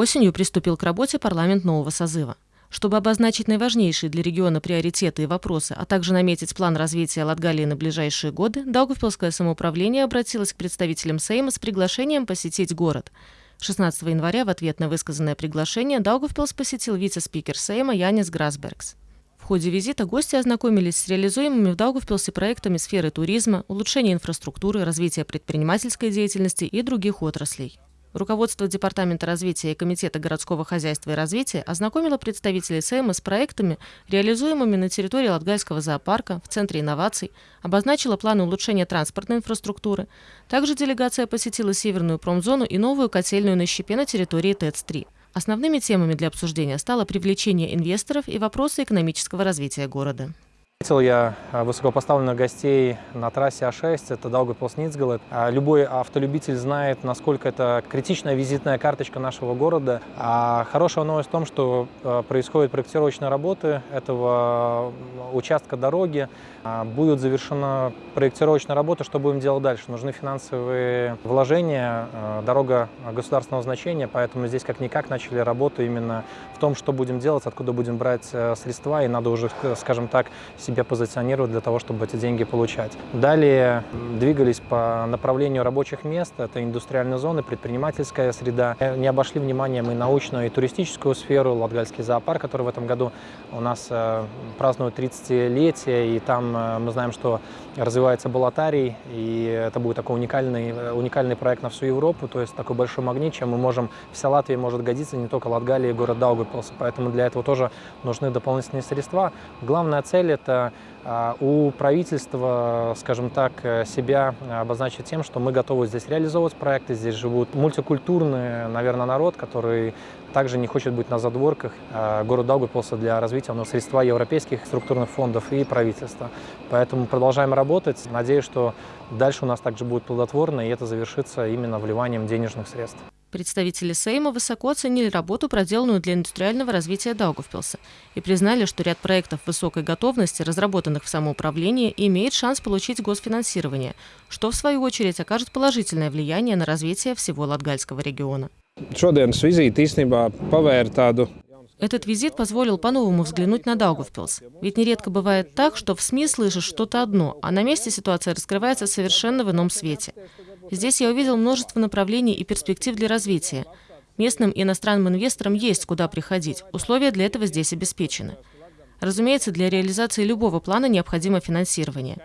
Осенью приступил к работе парламент нового созыва. Чтобы обозначить наиважнейшие для региона приоритеты и вопросы, а также наметить план развития Латгалии на ближайшие годы, Даугавпилское самоуправление обратилось к представителям Сейма с приглашением посетить город. 16 января в ответ на высказанное приглашение Даугавпилс посетил вице-спикер Сейма Янис Грасбергс. В ходе визита гости ознакомились с реализуемыми в Даугавпилсе проектами сферы туризма, улучшения инфраструктуры, развития предпринимательской деятельности и других отраслей. Руководство Департамента развития и Комитета городского хозяйства и развития ознакомило представителей СЭМа с проектами, реализуемыми на территории Латгальского зоопарка в Центре инноваций, обозначила планы улучшения транспортной инфраструктуры. Также делегация посетила Северную промзону и новую котельную на щепе на территории ТЭЦ-3. Основными темами для обсуждения стало привлечение инвесторов и вопросы экономического развития города. Встретил я а, высокопоставленных гостей на трассе А6, это Даугавпилс-Ницгалет. А, любой автолюбитель знает, насколько это критичная визитная карточка нашего города. А хорошая новость в том, что происходят проектировочные работы этого участка дороги. Будет завершена проектировочная работа, что будем делать дальше. Нужны финансовые вложения, дорога государственного значения, поэтому здесь как-никак начали работу именно в том, что будем делать, откуда будем брать средства, и надо уже, скажем так, себя позиционировать для того, чтобы эти деньги получать. Далее двигались по направлению рабочих мест, это индустриальные зоны, предпринимательская среда. Не обошли вниманием и научную, и туристическую сферу, Латгальский зоопарк, который в этом году у нас э, празднует 30-летие, и там э, мы знаем, что развивается Балатарий, и это будет такой уникальный, э, уникальный проект на всю Европу, то есть такой большой магнит, чем мы можем, вся Латвия может годиться, не только Латгалия и город Даугавпилс, поэтому для этого тоже нужны дополнительные средства. Главная цель – это а, у правительства, скажем так, себя обозначить тем, что мы готовы здесь реализовывать проекты, здесь живут мультикультурный, наверное, народ, который также не хочет быть на задворках а, города Даугавпилса для развития но средства европейских структурных фондов и правительства. Поэтому продолжаем работать. Надеюсь, что дальше у нас также будет плодотворно, и это завершится именно вливанием денежных средств. Представители Сейма высоко оценили работу, проделанную для индустриального развития Даугавпилса, и признали, что ряд проектов высокой готовности, разработанных в самоуправлении, имеет шанс получить госфинансирование, что, в свою очередь, окажет положительное влияние на развитие всего Латгальского региона. Этот визит позволил по-новому взглянуть на Даугавпилс. Ведь нередко бывает так, что в СМИ слышишь что-то одно, а на месте ситуация раскрывается совершенно в ином свете. Здесь я увидел множество направлений и перспектив для развития. Местным и иностранным инвесторам есть куда приходить. Условия для этого здесь обеспечены. Разумеется, для реализации любого плана необходимо финансирование.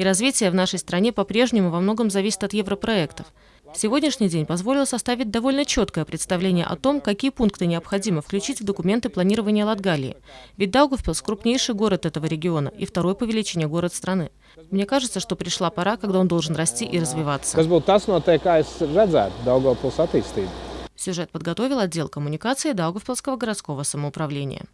И развитие в нашей стране по-прежнему во многом зависит от европроектов – Сегодняшний день позволил составить довольно четкое представление о том, какие пункты необходимо включить в документы планирования Латгалии. Ведь Даугавпилс – крупнейший город этого региона и второй по величине город страны. Мне кажется, что пришла пора, когда он должен расти и развиваться. Сюжет подготовил отдел коммуникации Даугавпилского городского самоуправления.